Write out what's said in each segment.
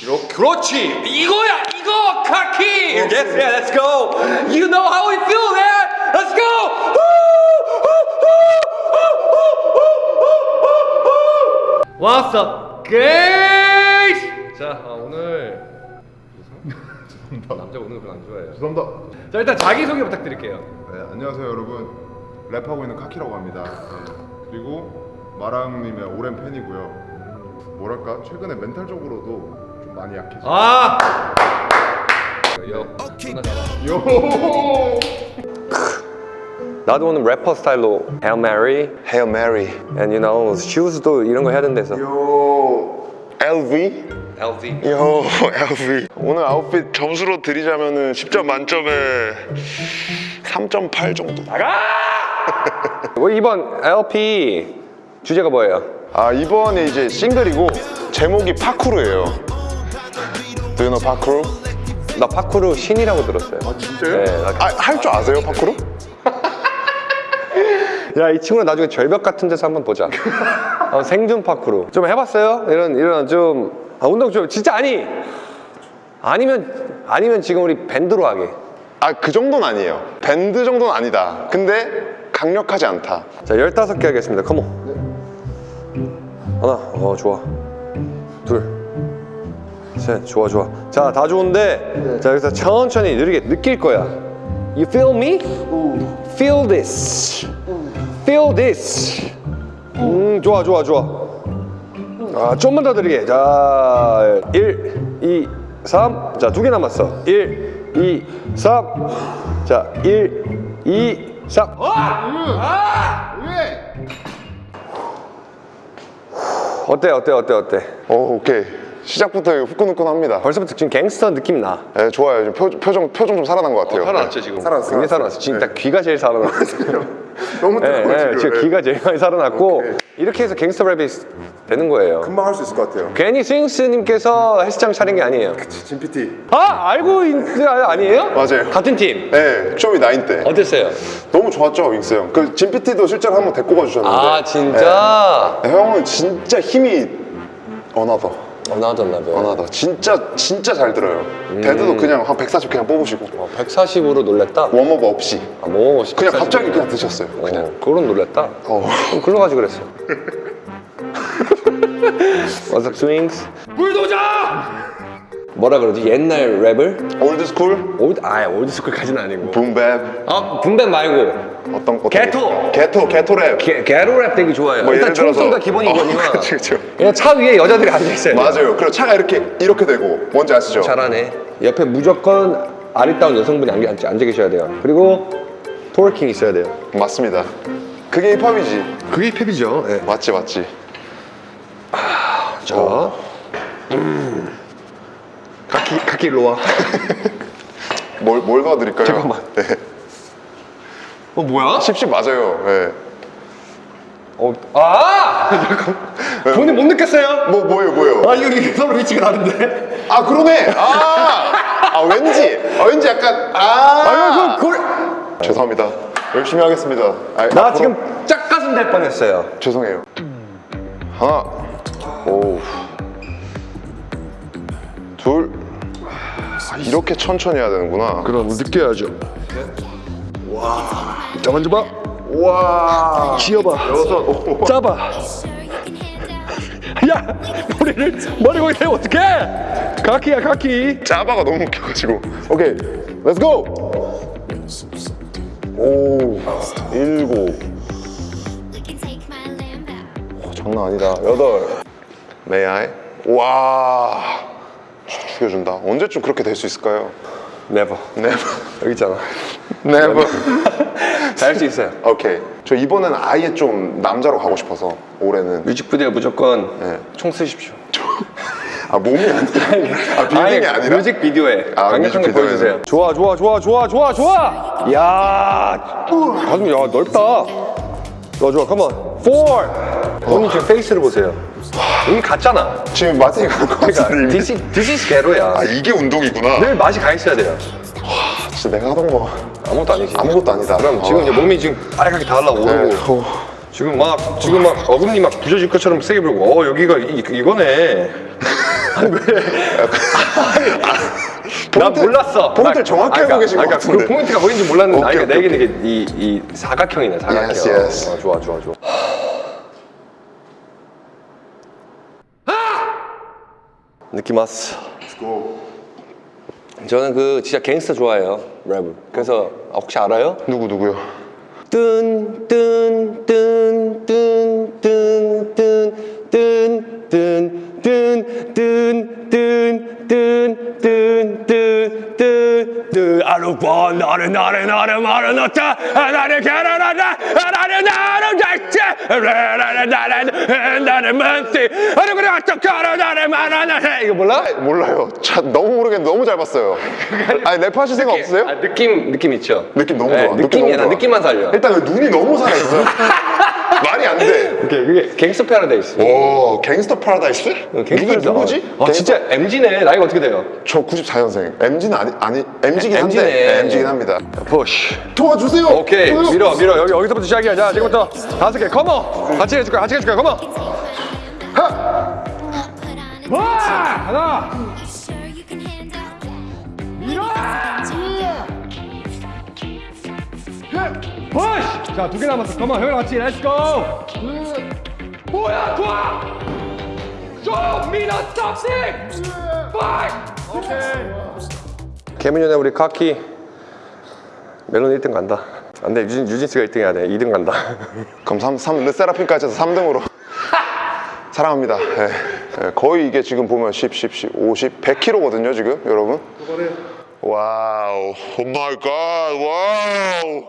이렇게 그렇지. 이거야 이거 카키. Yes yeah let's go. You know how we feel man. Let's go. What's up guys 자 아, 오늘 남자 오늘 별로 안 좋아해요. 죄송합니다. 자 일단 자기소개 부탁드릴게요. 네, 안녕하세요 여러분. 랩하고 있는 카키라고 합니다. 네, 그리고 마랑님의 오랜 팬이고요. 뭐랄까 최근에 멘탈적으로도 좀 많이 약해져. 아 요. 요. 나도 오늘 래퍼 스타일로 Hail Mary Hail Mary. and you know shoes도 이런 거 해야 된대서 요 LV? LV 요 LV. 오늘 아웃핏 점수로 드리자면은 10점 만점에 3.8 정도. 뭐 이번 LP 주제가 뭐예요? 아 이번에 이제 싱글이고 제목이 파쿠르예요. Do you know 파쿠르? 나 파쿠르 신이라고 들었어요 아 진짜요? 네, 나- 아, 할 줄 아세요 파쿠르? 야 이 친구는 나중에 절벽 같은 데서 한번 보자 어, 생존 파쿠르 좀 해봤어요? 이런 이런 좀 아, 운동 좀 진짜 아니 아니면 아니면 지금 우리 밴드로 하게 아 그 정도는 아니에요. 밴드 정도는 아니다. 근데 강력하지 않다. 자 15개 하겠습니다 컴온 하나 어 좋아 둘 셋 좋아 좋아. 자 다 좋은데 자 여기서 천천히 느리게 느낄 거야. You feel me? Feel this. Feel this. 음 좋아 좋아 좋아. 아 좀만 더 느리게. 자 1, 2, 3 자 두 개 남았어. 1, 2, 3자 1, 2, 3 어때 어때 어때 어때? 오 오케이. 시작부터 후끈후끈합니다. 벌써부터 지금 갱스터 느낌이 나 네, 좋아요. 좀 표, 표정 표정 좀 살아난 것 같아요. 지금 살아났어, 굉장히 살아났어. 살아났어 지금 딱 귀가 제일 살아났어 너무 네, 뜨거워 네, 지금. 지금 네. 귀가 제일 많이 살아났고 오케이. 이렇게 해서 갱스터 랩이 되는 거예요 금방 할 수 있을 것 같아요. 괜히 스윙스님께서 헬스장 차린 게 아니에요 진 PT. 아 알고 있는 아니에요? 맞아요. 같은 팀 네, 쇼미 nine 때 어땠어요? 너무 좋았죠 스윙스 형. 그 진 PT도 실제로 한번 데리고 가주셨는데. 아 진짜? 네, 형은 진짜 힘이 another. 어, 나왔었나 봐요 another. 진짜 진짜 잘 들어요. dead도 그냥 한 140 그냥 뽑으시고 140으로 놀랬다? warm-up 없이 아, 뭐 그냥 갑자기 그냥 드셨어요. 그냥. 어, 그건 놀랬다 어. 그럼 글로 가지 그랬어 What's up Swings? 불도자! 뭐라 그러지? 옛날 랩을? old school, old, 아 old school까지는 아니고 boom bap 아 boom bap 말고 어떤 어떤 게토! 게토 게토 랩. 게, 게토 랩 되게 좋아해요 뭐 일단 총소리가 기본이거니와 어, 그치, 그치. 그냥 차 위에 여자들이 앉아있어요 맞아요. 그리고 차가 이렇게 이렇게 되고 뭔지 아시죠? 잘하네 옆에 무조건 아리따운 여성분이 앉아, 앉아, 계셔야 돼요 그리고 토르킹 있어야 돼요 맞습니다. 그게 힙합이지. 그게 힙이죠 네. 맞지 맞지. 자 음. 카키, 카키 일로 와 뭘, 뭘 도와드릴까요? 잠깐만. 네. 어 뭐야? 십십 맞아요. 네. 어, 아! 잠깐. 본인 못 느꼈어요? 뭐 뭐예요 뭐예요? 아 이거 이게 서로 위치가 다른데? 아 그러네. 아, 아 왠지, 아 왠지 약간 아. 아 이거 그걸 죄송합니다. 열심히 하겠습니다. 아, 나 앞으로- 지금 짝가슴 될 뻔했어요 죄송해요. 하나, 오, 둘. 아, 이렇게 천천히 해야 되는구나. 그럼 느껴야죠 자 만져봐 와. 쥐어봐 여섯. 오. 짜봐 야 머리를 머리 거기 대면 어떡해 카키야 카키 짜바가 너무 웃겨가지고. 오케이, let's go. 오, 일곱. 오, 장난 아니다. 여덟. 메아이. 와. 죽- 죽여준다. 언제쯤 그렇게 될 수 있을까요? never never. 여기 있잖아 never. 잘할 수 있어요 오케이. 저 이번에는 아예 좀 남자로 가고 싶어서 올해는. 뮤직비디오 무조건 네. 총 쓰십시오 아 몸이 아니라. 아 빌딩이 아니 라. 뮤직비디오에 아, 강력한 거 뮤직비디오에는. 보여주세요 좋아 좋아 좋아 좋아 좋아 좋아 야 가슴 야 넓다 좋아 좋아 컴온 4 본인 지금 페이스를 보세요 여기 같잖아 지금 것 그러니까 같은데. this is 게로야 아 이게 운동이구나. 늘 맛이 가 있어야 돼요 진짜 내가 하던 거 아무것도 아니지 아무것도 아니다. 그럼 지금 아. 이제 몸이 지금 빨갛게 다 올라오고 네. 어. 지금 막 지금 막 어금니 막 부서질 것처럼 세게 불고 어 여기가 이, 이거네 나 몰랐어. 포인트를 나- 정확히 아, 알고 그러니까- 계신 것 그러니까 같은데. 그 포인트가 보이는지 몰랐는데 오케이, 아니, 그러니까 오케이, 내 얘기는 이게 이, 이 사각형이네 사각형. Yes, yes. 어, 좋아 좋아 좋아. 느낌 왔어. Let's go. 저는 그 진짜 갱스터 좋아해요 랩을. 그래서 아, 혹시 알아요? 누구 누구요? 잘지 나를 만지 아니 그래 어떡하라 나를 말하나 이거 몰라? 몰라요. 자, 너무 모르겠는데 너무 잘 봤어요. 아니 랩하실 생각 없으세요? 아, 느낌 느낌 있죠? 느낌 너무 네, 좋아. 느낌이야 나 너무 좋아. 느낌만 살려 일단 그 눈이 너무 살아있어요. 말이 안 돼. 오케이 그게 Gangsta's Paradise 오, Gangsta's Paradise? 누구, 누구지? 아 진짜 MZ네 나이가 어떻게 돼요? 저 94년생. MZ는 아니, 아니 MZ긴 한데. MZ 네. MZ긴 합니다. push 도와주세요. 오케이 도와주세요. 밀어 밀어 여기 여기서부터 시작이야 자 지금부터 다섯 개 컴온 같이 해줄 거야 같이 해줄 거야 컴온 와 하나 푸시 자 두 개 남았어 컴온 형이랑 같이 렛츠고 뭐야 좋아 좀 밀어 탑식 파이 오케이 개민현의 우리 카키 멜론 1등 간다 안 돼 유진, 유진스가 1등 해야 돼 2등 간다 그럼 3, 3, 르세라핌까지 해서 3등으로. 사랑합니다. 예. 예, 거의 이게 지금 보면 10, 10, 10, 50, 100kg거든요, 지금, 여러분. wow. oh my god. wow.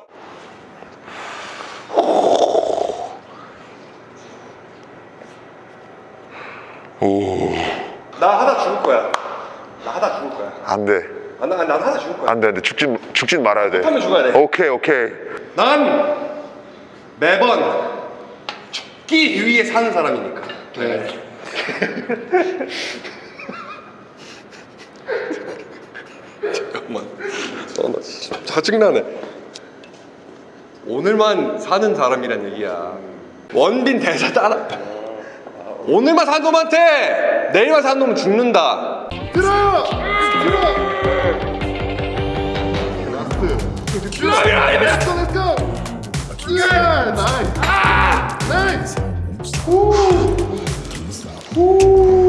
나 하다 죽을 거야 나 하다 죽을 거야 안 돼. 아, 나, 난 하다 죽을 거야 안 돼, 안 돼. 죽진, 죽진 말아야 돼. 하면 죽어야 돼. 오케이, 오케이. 난 매번 죽기 위해 사는 사람이니까 네. 잠깐만 어, 나 진짜 짜증나네 오늘만 사는 사람이란 얘기야 원빈 대사 따라 오늘만 산 놈한테 내일만 산 놈은 죽는다 들어! 들어! 라스트. Let's go, let's go! Yeah, nice. Nice. Can't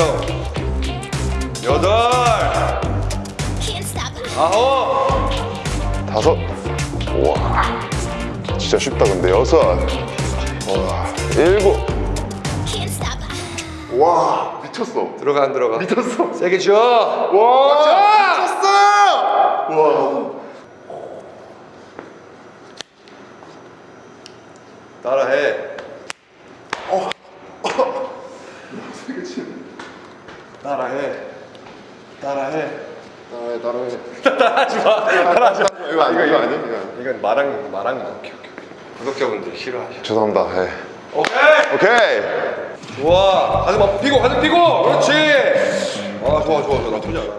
Go 여덟. 아홉 다섯. 와. 진짜 쉽다, 근데. 여섯. 와. 일곱. 와, 미쳤어. 들어가 안 들어가 미쳤어. 세게 줘 와, 미쳤어! 와. 따라해 되게 치네. 따라해. 따라해. 따라해, 따라해. 따라하지 마. 따라하지 마. 이거 아니야, 이거 아니야. 이건 마랑 마랑 오케이 오케이 구독자분들 싫어하셔. 죄송합니다. 예. 오케이. 오케이. 좋아. 가슴 앞 피고 가슴 피고. 그렇지. 아 좋아 좋아 좋아. 나쁘지 않아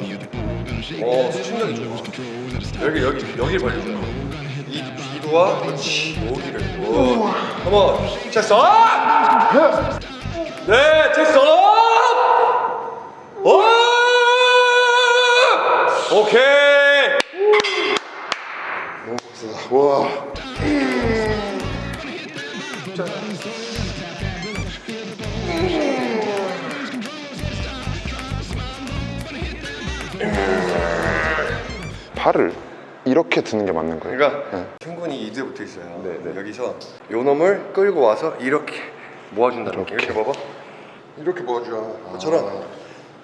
어 수신력이 좋아. 여기 여기 여기 벌려줘. 이 뒤로와 그렇지. 여기를. 오. 한번. 체스 업! 네 체스 업! 업! 오케이 와. 팔을 이렇게 드는 게 맞는 거예요. 그러니까 승군이 이두에 붙어 있어요. 여기서 요 놈을 끌고 와서 이렇게 모아준다는 거. 이렇게 봐봐. 이렇게 모아줘. 그처럼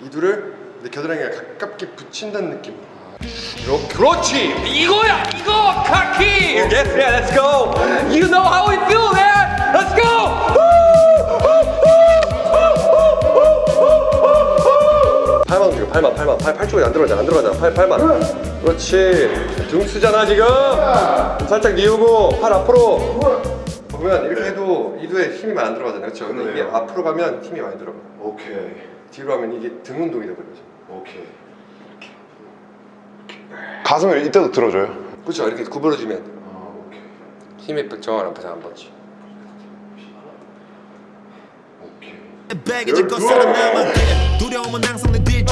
이두를 내 겨드랑이에 가깝게 붙인다는 느낌. 이렇게. 그렇지. 이거야. 이거 카키. Yes, yeah, let's go. You know how we feel, man. Let's go. 팔만 움직여 팔만 팔만 팔, 팔 쪽이 안 들어가잖아 안 들어가잖아 팔 팔만 그렇지 등 쓰잖아 지금 살짝 뉘우고 팔 앞으로 보면 이렇게 해도 이두에 힘이 많이 안 들어가잖아요 그렇죠 근데 이게 앞으로 가면 힘이 많이 들어가 오케이. 뒤로 하면 이게 등 운동이 돼버리죠 오케이. 가슴을 이때도 들어줘요. 그렇죠 이렇게 구부러지면. 힘이 정확한 앞에서 살아남아 돼 두려움은 항상 내뒤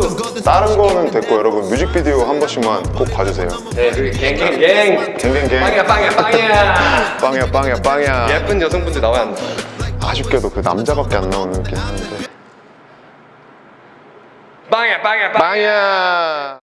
거든 다른 거는 됐고 여러분 뮤직비디오 한 번씩만 꼭 봐주세요. 네 그리고 갱갱갱 갱갱갱. 빵이야 빵이야 빵이야 빵이야 빵이야 빵이야. 예쁜 여성분들 나와야 한다 아쉽게도 그 남자밖에 안 나오는 긴 한데. 빵이야 빵이야 빵 빵이야.